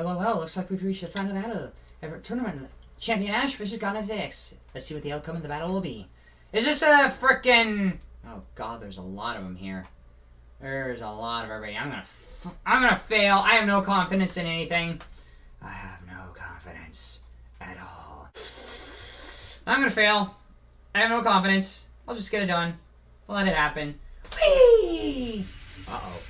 Well, well, well, looks like we've reached the final battle. Ever tournament. Champion Ash versus Ghana X. Let's see what the outcome of the battle will be. Is this a frickin' Oh god, there's a lot of them here. There's a lot of everybody. I'm gonna, f I'm gonna fail. I have no confidence in anything. I have no confidence at all. I'm gonna fail. I have no confidence. I'll just get it done. I'll let it happen. Whee! Uh-oh.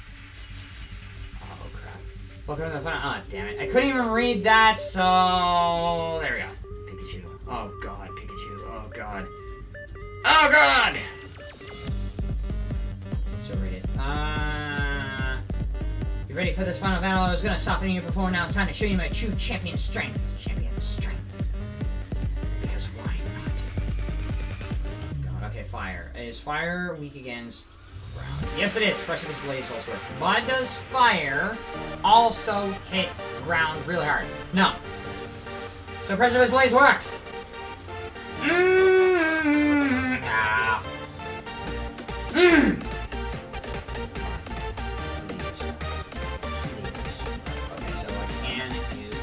Welcome to the fun. Oh, damn it. I couldn't even read that, so... There we go. Pikachu. Oh god, Pikachu. Oh god. Oh god! So read it. Uh... You ready for this final battle? I was gonna soften you before, now it's time to show you my true champion strength. Champion strength. Because why not? God, okay, fire. Is fire weak against ground? Yes, it is. Precipice Blades also works. But does fire also hit ground really hard? No. So Precipice Blades works. Mm Ah. Mm.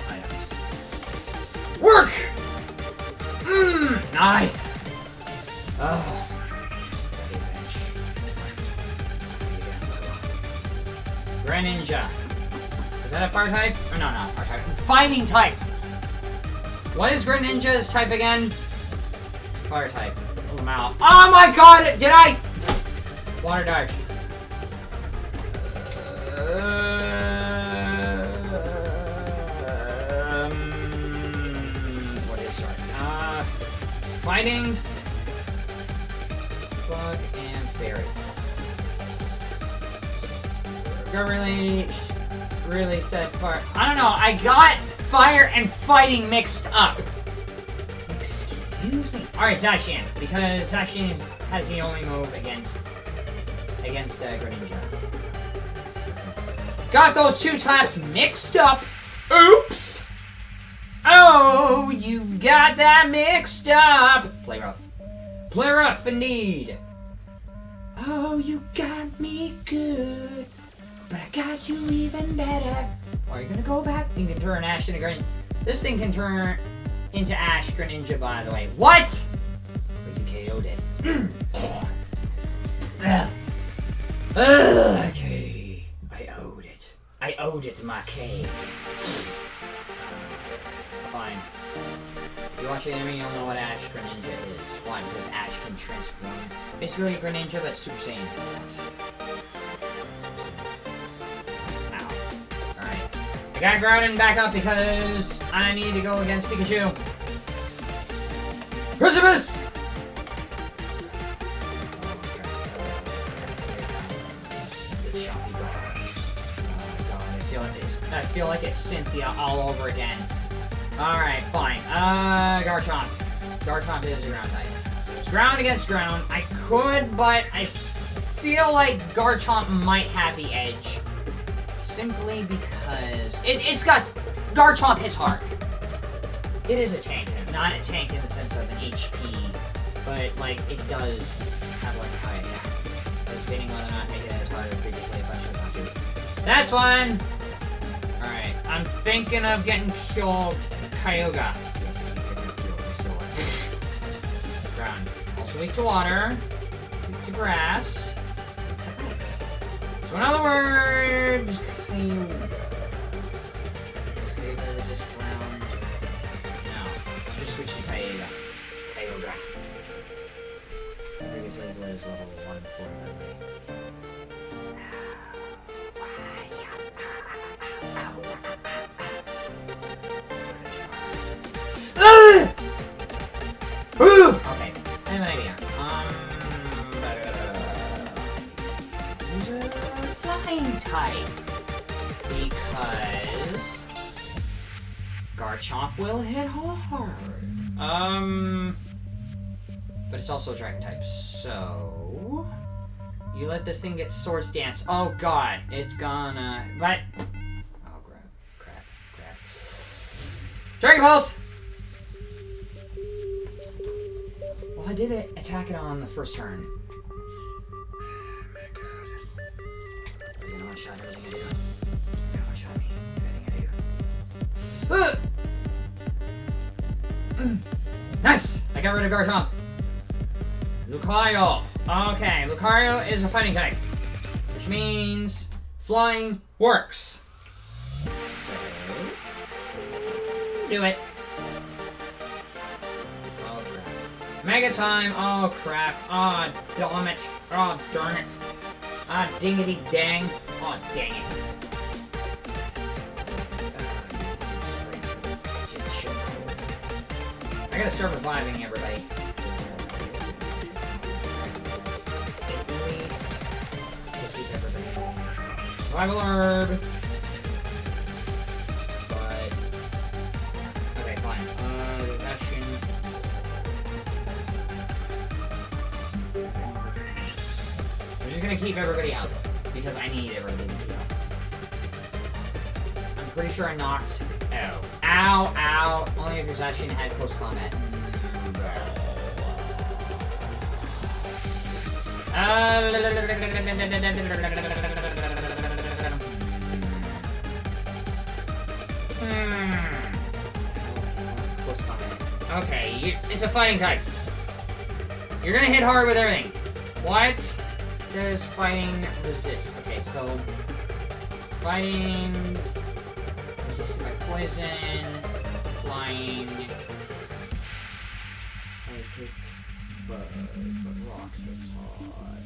Items. Work! Mmm, nice! Oh. Greninja. Is that a fire type? Or no, not fire type. Fighting type! What is Greninja's type again? Fire type. Oh. Oh my god! Did I? Water dart. Um, what is? Uh, fighting. Got really, really set fire. I don't know. I got fire and fighting mixed up. Excuse me. All right, Zacian, because Zacian has the only move against against uh, Greninja. Got those two types mixed up. Oops. Oh, you got that mixed up. Play rough. Play rough indeed. Oh, you got me good. But I got you even better. Are you gonna go back? You can turn Ash into Greninja. This thing can turn into Ash Greninja, by the way. What? But you KO'd it. Ugh. Okay. I owed it. I owed it to my K. Fine. If you watch the anime, you'll know what Ash Greninja is. Why? Because Ash can transform. Basically Greninja, but Super Saiyan. I got Groudon back up because I need to go against Pikachu. Precipice! I feel like it's Cynthia all over again. Alright, fine. Uh, Garchomp. Garchomp is a ground type. Ground against ground. I could, but I feel like Garchomp might have the edge. Simply because... It, it's got... Garchomp hits hard. It is a tank. Not a tank in the sense of an HP, but, like, it does have, like, high attack. Debating whether or not making it as hard as previously, if I should not to. That's one! Alright, I'm thinking of getting killed Kyogre. Ground. Also weak to water. Weak to grass. To ice. So in other words, Um, but it's also a dragon type, so you let this thing get Swords Dance. Oh God, it's gonna. But oh crap, crap, crap. Dragon Balls! Well, I did it. Attack it on the first turn. Oh my god. Gonna one-shot everything I gonna one-shot me. Everything I do. Uh. Nice! I got rid of Garchomp. Lucario. Okay, Lucario is a fighting type. Which means flying works. Do it. Oh. Mega time! Oh crap. Oh damn it. Oh darn it. Ah dingity dang. Oh dang it. I gotta start reviving everybody. Revival herb. But okay, fine. Uh, action. I'm just gonna keep everybody out because I need everybody to out. I'm pretty sure I knocked. Ow, ow. Only if your session had close combat. Combat. Hmm. Okay, it's a fighting type. You're gonna hit hard with everything. What does fighting resist? Okay, so fighting by poison, flying, psychic, bug, but rock hits hard.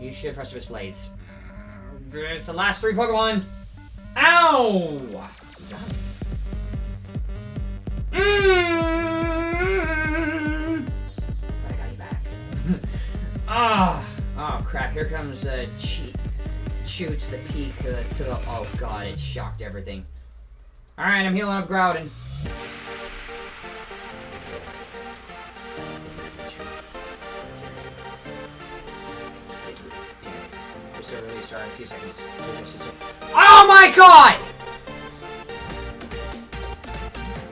You should Precipice Blades. Mm, It's the last three Pokemon. Ow! Mm. I got you back. Ah, oh crap! Here comes uh, cheat shoots the peak uh, to the. Oh god! It shocked everything. All right, I'm healing up Groudon. Oh my god!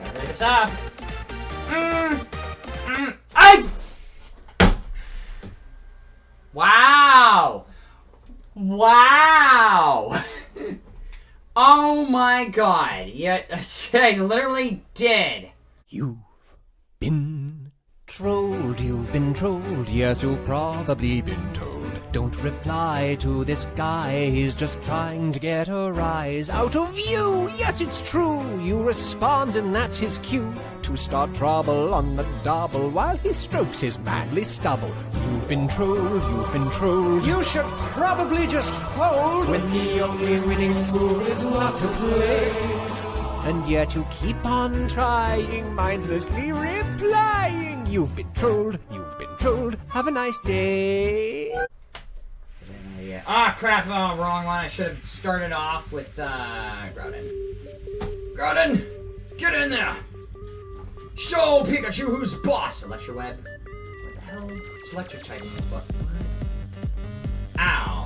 Gotta this up. God. Yeah, I literally did. You've been trolled, you've been trolled, yes, you've probably been told. Don't reply to this guy, he's just trying to get a rise out of you. Yes, it's true, you respond, and that's his cue to start trouble on the double while he strokes his manly stubble. You've been trolled, you've been trolled, you should probably just fold when the only winning move is not to play. And yet you keep on trying, mindlessly replying. You've been trolled, you've been trolled. Have a nice day. Yeah. Ah, crap. Oh, wrong one. I should have started off with, uh, Groudon. Groudon! Get in there! Show Pikachu who's boss! Electro Web. What the hell? It's type. What? what? Ow.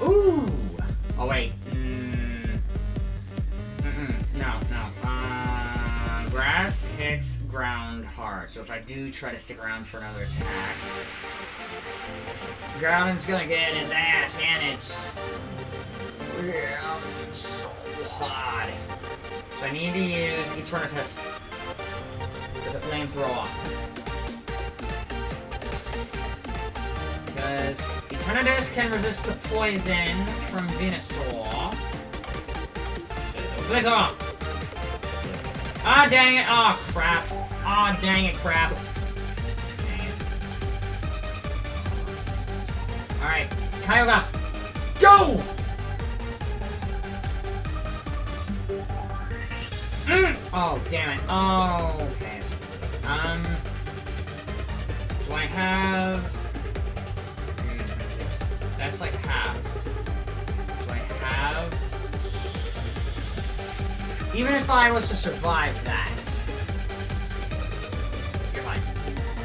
Oh. Ooh! Oh, wait. Mm. Mm-mm. No, no. Uh, grass hits ground hard. So if I do try to stick around for another attack, Groudon's gonna get his ass handed yeah, so hot. So I need to use Eternatus with the flamethrower. Because Eternatus can resist the poison from Venusaur. Flamethrower! Ah, dang it! Oh, crap. Ah, dang it, crap. Alright, Kyogre, go! Mm! Oh, damn it. Oh, okay. Um, do I have... Hmm, That's like half. Do I have... Even if I was to survive that,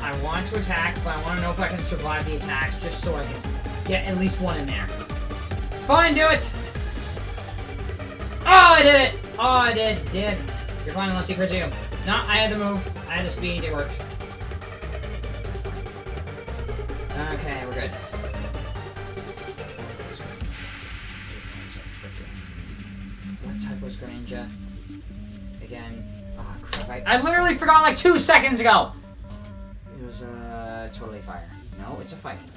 I want to attack, but I want to know if I can survive the attacks, just so I can get at least one in there. Fine, do it! Oh, I did it! Oh, I did, did. You're fine unless you crit you. No, I had to move. I had the speed, it worked. Okay, we're good. What type was Greninja. Again. Oh crap! I, I literally forgot like two seconds ago. It's a fighting.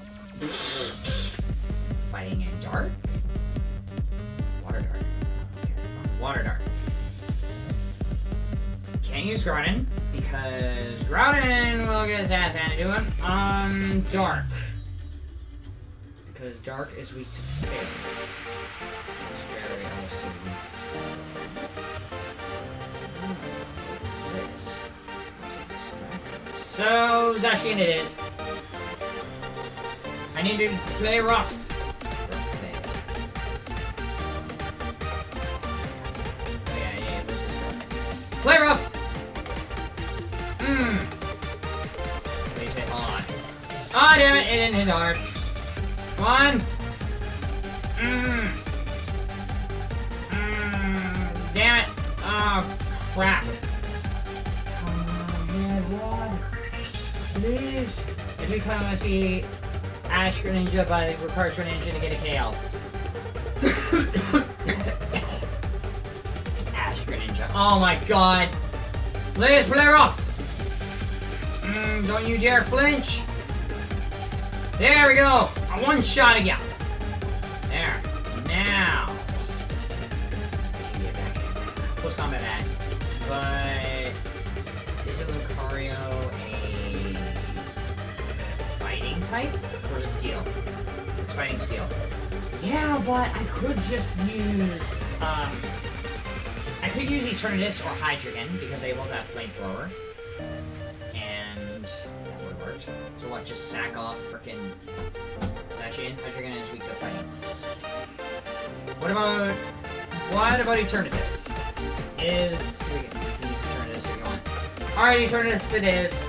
fighting and dart. Water dart. Water dart. Can't use Groudon because Groudon will get his ass handed to him on Dark. Because Dark is weak to fail. It's very unassuming. So, Zacian it is. Need to play rough. Yeah, yeah, where's this going? Play rough! Mmm. Please hit on. Ah, oh, damn it, it didn't hit hard. Come on. Mmm. Mmm. Damn it. Oh, crap. Oh, man, Rod. Please. If we kind of see Ash Greninja, it requires Greninja to get a KO. Ash Greninja. Oh my god. Let's play off. Mm, don't you dare flinch. There we go. A one shot again. Type or steel? It's fighting steel. Yeah, but I could just use um I could use Eternatus or Hydreigon, because they both have flamethrower. And that would have worked. So what, just sack off frickin' Zacian? Hydreigon is weak to fighting. What about what about Eternatus? Is we can use Eternatus if you want. Alright, Eternatus it is.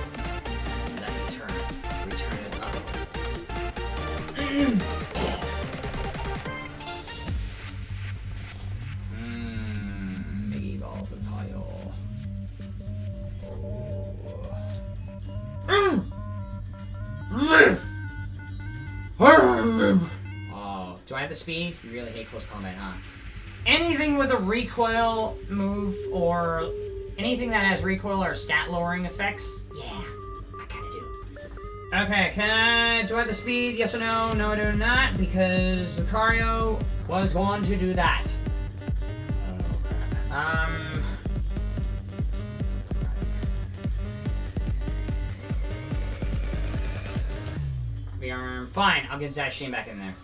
Have the speed? You really hate close combat, huh? Anything with a recoil move or anything that has recoil or stat lowering effects, yeah, I kind of do. Okay, can I, do have the speed? Yes or no? No, I do not, because Lucario was going to do that. Um. We are fine. I'll get Zacian back in there.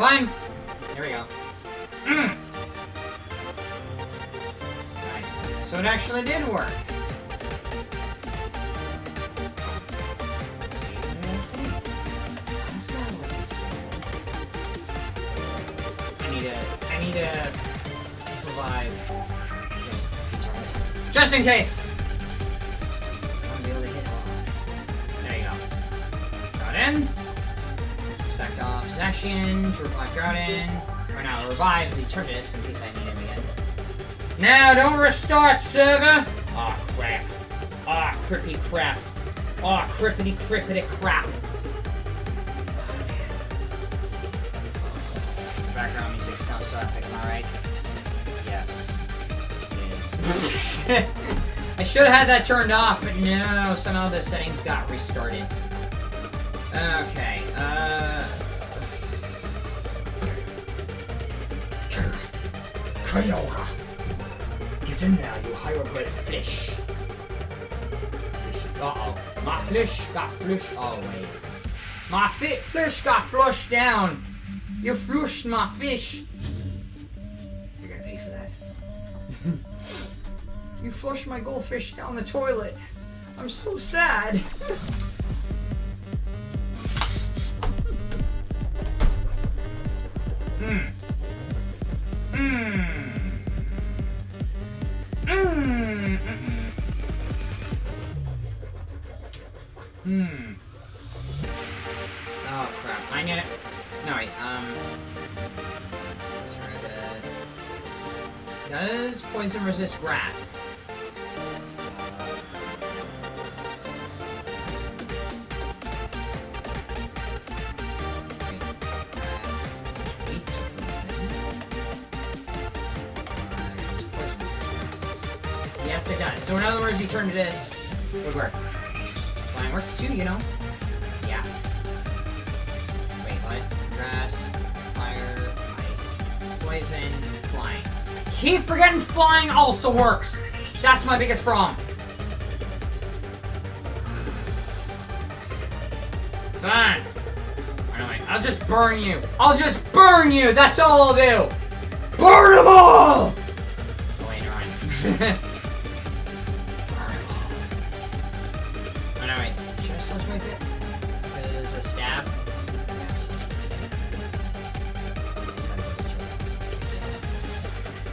Fine. There we go. Mm. Nice. So it actually did work. I need to. I need to provide. Just in case. There you go. Got in. Sacked off Zacian to revive Groudon. Or now revive the Turtis in case I need him again. Now don't restart server. Aw oh, crap. Aw oh, crippy crap. Aw oh, crippity crippity crap. Background music sounds so epic, am I right? Yes. I should have had that turned off, but no, somehow the settings got restarted. Okay, uh... Kyogre! Get in there, you hieroglyph fish! Fish. Uh-oh. My fish got flushed. Wait. My fi fish got flushed down! You flushed my fish! You're gonna pay for that. you flushed my goldfish down the toilet. I'm so sad. Poison resist grass. Yes, it does. So in other words, he turned it in. Would work. Slime works too, you know. Yeah. Wait, what? Grass, fire, ice, poison, flying. Keep forgetting flying also works. That's my biggest problem. Fine. I'll just burn you. I'll just burn you. That's all I'll do. Burn them all. Oh wait,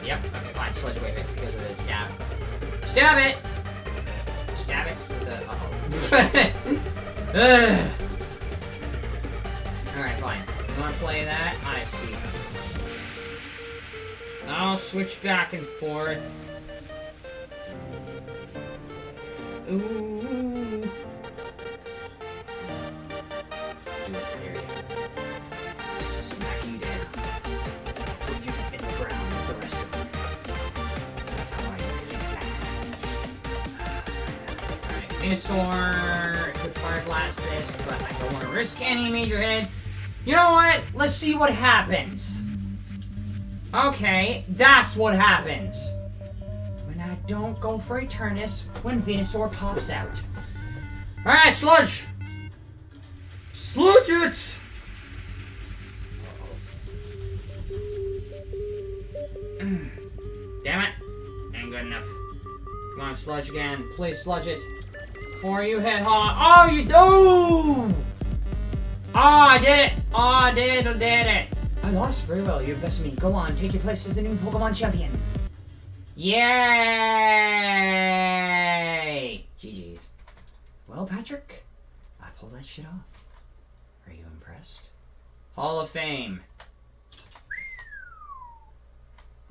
Yep. Okay, fine. Sludge wave it because of the stab. Stab it. Stab it with the. Uh oh. Alright, fine. You wanna play that? I see. I'll switch back and forth. Ooh. Venusaur could fire blast this, but I don't want to risk any major hit. You know what? Let's see what happens. Okay, that's what happens. When I don't go for Eternatus when Venusaur pops out. Alright, Sludge! Sludge it! Mm. Damn it. Ain't good enough. Come on, Sludge again. Please sludge it. Before you hit hard. Oh, you do! Oh, I did it! Oh, I did, I did it! I lost very well. You're best of me. Go on, take your place as the new Pokemon champion. Yay! GG's. Well, Patrick, I pulled that shit off. Are you impressed? Hall of Fame.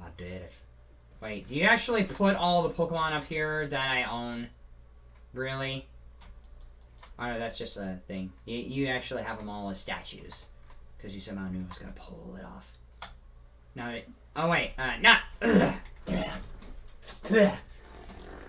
I did it. Wait, do you actually put all the Pokemon up here that I own? Really? Oh no, that's just a thing. You, you actually have them all as statues. Because you somehow knew I was going to pull it off. No, it, oh wait, uh, no.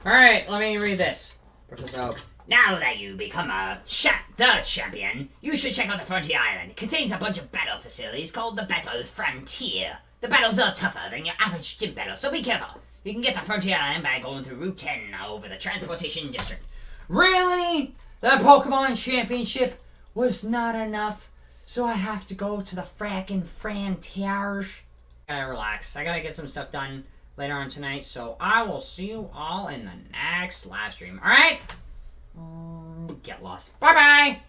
Alright, let me read this. Professor Oak. Now that you become a cha- the champion, you should check out the Frontier Island. It contains a bunch of battle facilities called the Battle Frontier. The battles are tougher than your average gym battle, so be careful. You can get to Frontier Island by going through Route 10 over the Transportation District. Really? The Pokemon Championship was not enough, so I have to go to the frackin' Frontiers. Gotta relax. I gotta get some stuff done later on tonight, so I will see you all in the next live stream. Alright? Get lost. Bye bye!